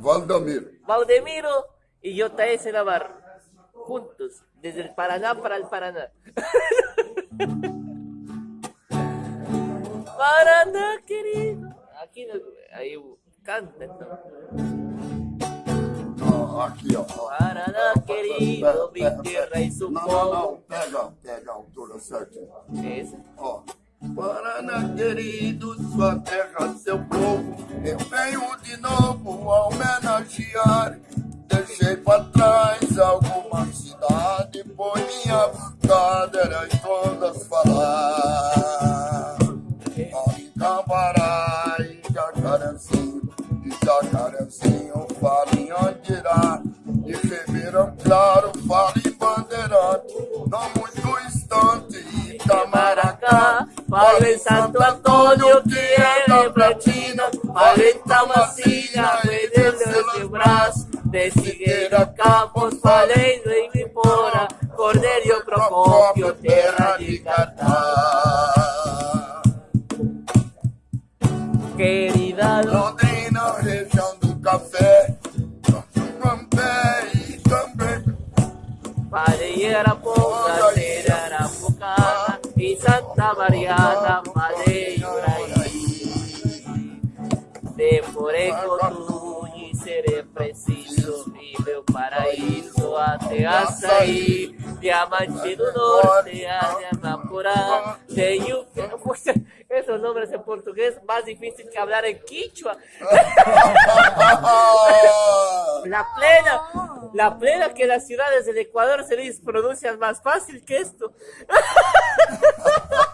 Valdemiro. Valdemiro y J.S. Navarro. Juntos, desde el Paraná para el Paraná. Paraná, querido. Aqui, aí canta então. Aqui, ó. Paraná, querido, minha terra e seu Não, não. Pega, pega a altura. Esse. Ó. Paraná querido, sua terra, seu povo, eu venho de novo Deixei pra trás alguma cidade, pois minha vontade era em todas falar. Em Jacarezinho, de Jacarezinho, falo em Andirá, de Ribeirão Claro, falo em Bandeirante, não muito distante, Itamaracá, Padre Santo Antonio, quiere platina, paleta masina, mediante los brazos, de Siguera Campos, Paleido y Vipora, Cordelio Procopio, tierra de Cartá. Querida Londrina, región do café, São João Pé e também, Pareira Ponta, Santa Mariana, falei por aí. Demorei com e serei preciso. E meu paraíso até açaí. Diamante do norte, a Amapurá. Tenho. Puxa, esse nome é português mais difícil que falar em quichua. La plena, la plena que las ciudades del Ecuador se les pronuncian más fácil que esto.